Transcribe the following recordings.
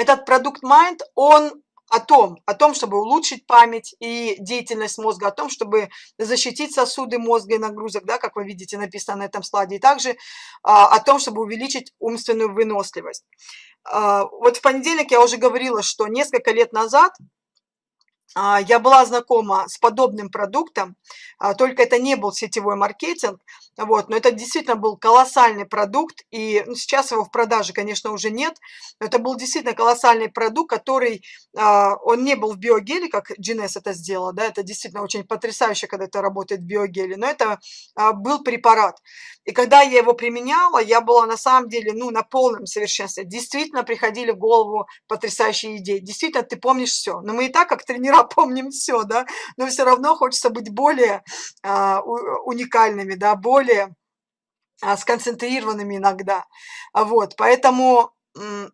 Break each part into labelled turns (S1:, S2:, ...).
S1: этот продукт Mind, он о том, о том, чтобы улучшить память и деятельность мозга, о том, чтобы защитить сосуды мозга и нагрузок, да, как вы видите, написано на этом слайде, и также а, о том, чтобы увеличить умственную выносливость. А, вот в понедельник я уже говорила, что несколько лет назад я была знакома с подобным продуктом, а, только это не был сетевой маркетинг, вот, но это действительно был колоссальный продукт, и ну, сейчас его в продаже, конечно, уже нет, но это был действительно колоссальный продукт, который, а, он не был в биогеле, как GNS это сделала, да, это действительно очень потрясающе, когда это работает в биогеле, но это был препарат. И когда я его применяла, я была на самом деле, ну, на полном совершенстве, действительно приходили в голову потрясающие идеи, действительно ты помнишь все, но мы и так как тренера помним все, да, но все равно хочется быть более а, уникальными, да, более а, сконцентрированными иногда. Вот, поэтому э,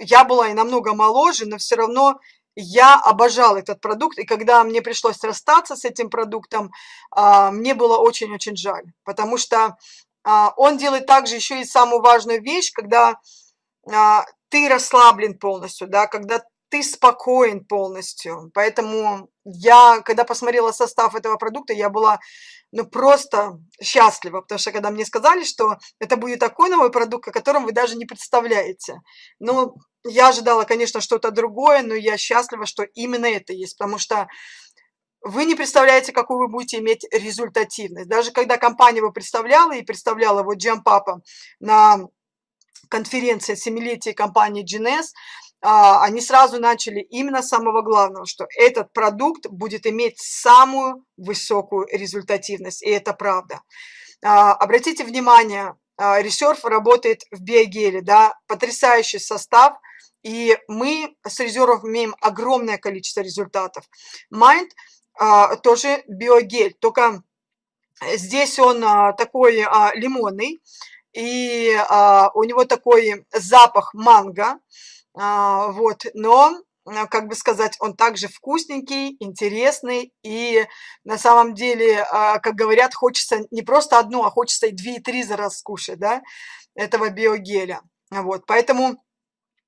S1: я была и намного моложе, но все равно я обожала этот продукт, и когда мне пришлось расстаться с этим продуктом, а, мне было очень-очень жаль, потому что он делает также еще и самую важную вещь, когда ты расслаблен полностью, да, когда ты спокоен полностью. Поэтому я, когда посмотрела состав этого продукта, я была ну просто счастлива, потому что когда мне сказали, что это будет такой новый продукт, о котором вы даже не представляете. Ну, я ожидала, конечно, что-то другое, но я счастлива, что именно это есть, потому что вы не представляете, какую вы будете иметь результативность. Даже когда компания его представляла и представляла вот Джампапа на конференции семилетия компании GNS, они сразу начали именно с самого главного, что этот продукт будет иметь самую высокую результативность, и это правда. А, обратите внимание, а, Reserve работает в биогеле, да, потрясающий состав, и мы с резервов имеем огромное количество результатов. Mind тоже биогель, только здесь он такой лимонный, и у него такой запах манго, а, вот, но, а, как бы сказать, он также вкусненький, интересный, и на самом деле, а, как говорят, хочется не просто одну, а хочется и две, и три за раз скушать, да, этого биогеля. Вот, поэтому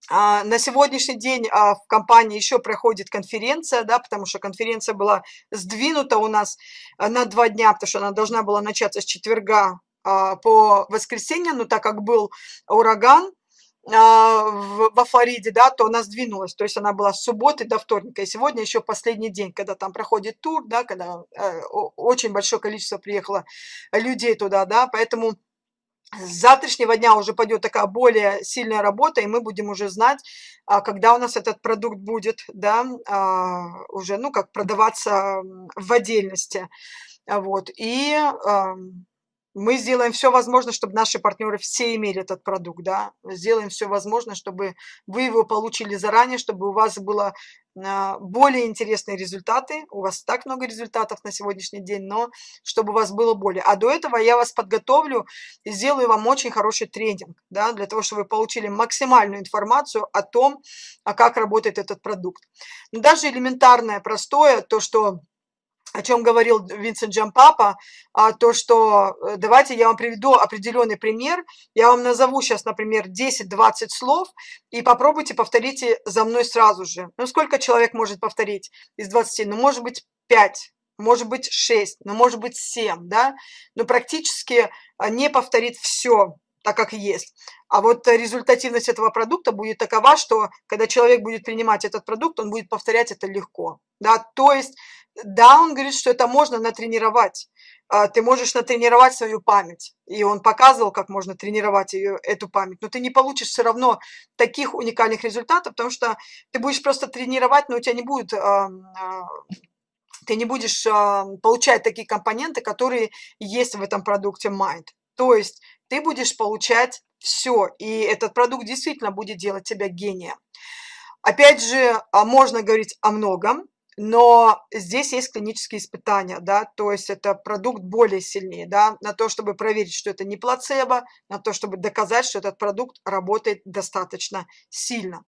S1: на сегодняшний день в компании еще проходит конференция, да, потому что конференция была сдвинута у нас на два дня, потому что она должна была начаться с четверга по воскресенье, но так как был ураган, а, во Флориде, да, то она сдвинулась, то есть она была с субботы до вторника, и сегодня еще последний день, когда там проходит тур, да, когда э, очень большое количество приехало людей туда, да, поэтому с завтрашнего дня уже пойдет такая более сильная работа, и мы будем уже знать, а, когда у нас этот продукт будет, да, а, уже, ну, как продаваться в отдельности, вот, и мы сделаем все возможное, чтобы наши партнеры все имели этот продукт, да, сделаем все возможное, чтобы вы его получили заранее, чтобы у вас было а, более интересные результаты, у вас так много результатов на сегодняшний день, но чтобы у вас было более. А до этого я вас подготовлю и сделаю вам очень хороший тренинг, да, для того, чтобы вы получили максимальную информацию о том, а как работает этот продукт. Даже элементарное, простое, то, что о чем говорил Винсент Джампапа, а, то, что э, давайте я вам приведу определенный пример, я вам назову сейчас, например, 10-20 слов, и попробуйте повторите за мной сразу же. Ну, сколько человек может повторить из 20? Ну, может быть, 5, может быть, 6, ну, может быть, 7, да? Но практически а, не повторит все, так как есть. А вот результативность этого продукта будет такова, что когда человек будет принимать этот продукт, он будет повторять это легко. Да? То есть да, он говорит, что это можно натренировать. А, ты можешь натренировать свою память. И он показывал, как можно тренировать ее, эту память. Но ты не получишь все равно таких уникальных результатов, потому что ты будешь просто тренировать, но у тебя не будет а, ты не будешь получать такие компоненты, которые есть в этом продукте Mind. То есть ты будешь получать все, и этот продукт действительно будет делать тебя гением. Опять же, а, можно говорить о многом, но здесь есть клинические испытания, да, то есть это продукт более сильнее, да, на то, чтобы проверить, что это не плацебо, на то, чтобы доказать, что этот продукт работает достаточно сильно.